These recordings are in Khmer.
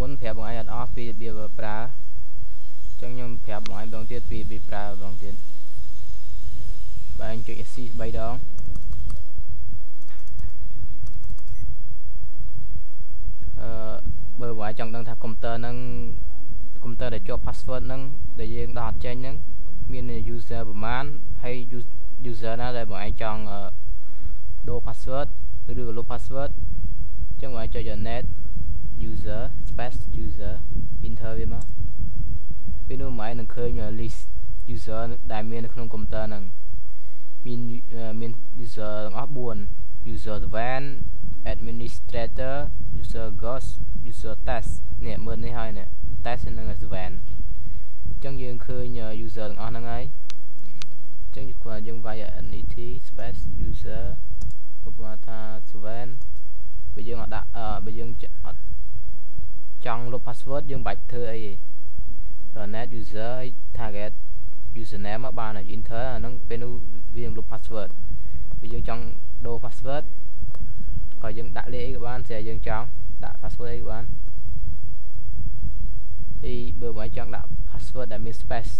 មុនប្រាប់បងឯងអត់អស់ពីរបៀបប្រើអញ្ចឹងខ្ញុំប្រាប់បងឯងដងទៀតពីរបៀបប្រើដងទៀតបើឯងចុច SC 3ដងអឺបើបងឯងចង់ដឹងថាកុំព្យូទ័រហ្នឹងកុំព្យូទ័រដែលជាប់ password ហ្នឹងដែលយើងដោះអត់ចេញហ្នឹងមាន user ប្រមាណហើយ user ណាដែលបងឯងចង់ដូរ password ឬក៏លុប password អញ្ចឹងបងឯងចុច net user space user enter វាមកពេលនោះម៉ែនឹងឃើញ list user ដែលមាននៅក្នុងកុំព្យូទ័រហ្នឹងមានមាន user ទាំងអស់4 user van administrator user ghost user test នេះមើលនេះហើយនេះ test និង van អញ្ចឹងយើងឃើញ user ទាំងអស់ហ្នឹងហើយអញ្ចឹងគាត់យើងវាយ net space user ឧបមាថា van បើយើងអត់ដាក់បើយើងអត់ចង់លុប password យើងបាច់ធ្វើអីទេ net user target username មកបានហើយ enter អាហ្នឹងពេលនោះវានឹងលុប password បើយើងចង់ដូរ password ក៏យើងដាក់លេខអីក៏បានស្រាប់យើងចង់ដាក់ password អីក៏បានហើយបើបងឯងចង់ដាក់ password ដែលមាន space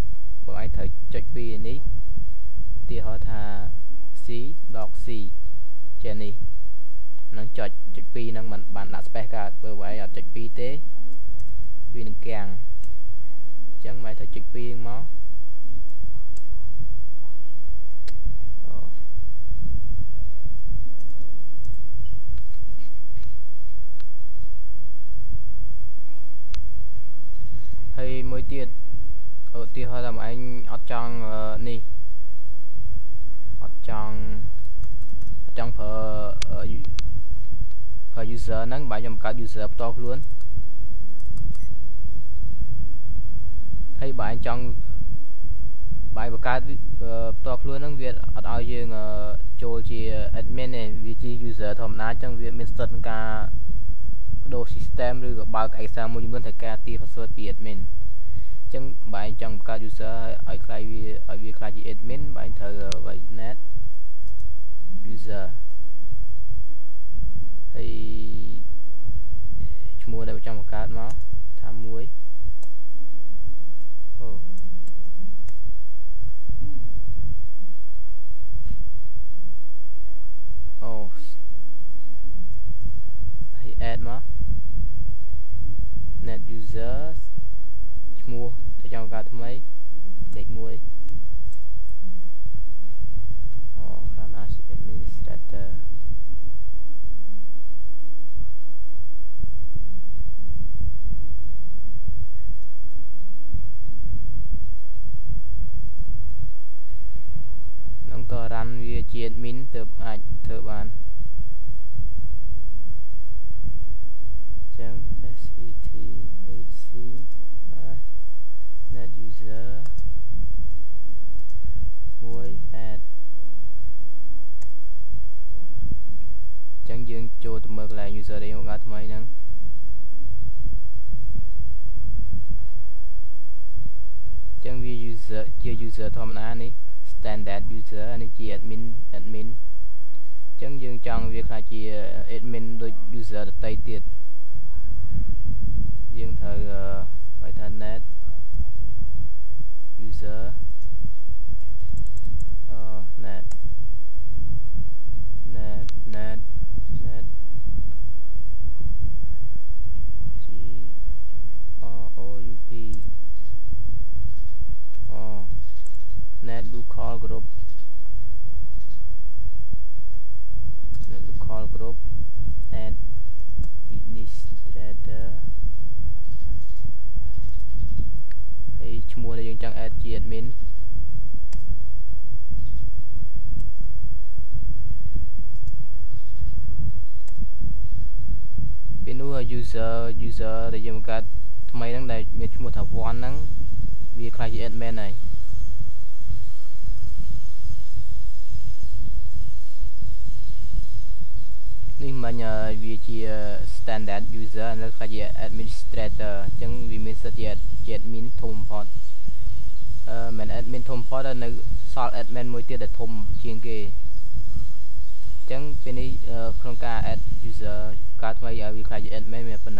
បងឯងត្រូវចុចពីនេះឧទាហរណ៍ថា c dog c ចេះនេះ នឹងចុចចុច2ហ្នឹងมันបានដាក់ space កើតបើបងឯងអត់ចុច2ទេវានឹងកាំងអញ្ចឹងមកត្រូវចុច2មកហើយមួយទៀតឧទាហរណ៍ថាឯងអត់ចង់នេះអត់ចង់អត់ចង់ប្រើ ប្រើ user ហ្នឹងបើខ្ញុំបង្កើត user ផ្ទាល់ខ្លួនហើយបើឯងចង់បាយបង្កើតផ្ទាល់ខ្លួនហ្នឹងវាអត់ឲ្យយើងចូលជា admin ទេវាជា user ធម្មតាអញ្ចឹងវាមានសិទ្ធិក្នុងការបដូរ system ឬក៏បើកឯកសារមួយចំនួនត្រូវការទារ password ពី admin អញ្ចឹងបើឯងចង់បង្កើត user ឲ្យខ្លាយវាឲ្យវាខ្លាយជា admin បើឯងត្រូវវាយ net user ហើយឈ្មោះដែលចង់បង្កើតមកថាមួយអូអូហើយ add មក net user ឈ្មោះទៅចង់ការថ្មីលេខ1អូ run as administrator នឹងតរ៉ាន់វា ជា admin ទើបអាចធ្វើបានចឹង set hc net user 1 add ចឹងយើងចូលទៅមើលកន្លែង user ដែលយើងបង្កើតថ្មីហ្នឹងចឹងវា user ជា user ធម្មតានេះ standard user នេះជា admin admin ចឹងយើងចង់វាខ្លះជា admin ដូច user ដទៃទៀតយើងត្រូវឲ្យថា net user អឺ net net net net net local group net local group add administrator ហើយឈ្មោះដែលយើងចង់ add ជា admin ពេលនោះ user user ដែលយើងបង្កើតថ្មីហ្នឹងដែលមានឈ្មោះថា one ហ្នឹងវាខ្លះជា admin ហើយ នេះមិញវាជា standard user នៅខ្លះជា administrator អញ្ចឹងវាមានសិទ្ធិជាជា admin ធំបំផុតអឺមិន admin ធំបំផុតនៅសល់ admin មួយទៀតដែលធំជាងគេអញ្ចឹងពេលនេះក្នុងការ add user កើតថ្មីឲ្យវាខ្លាចជា admin មានប៉ុណ្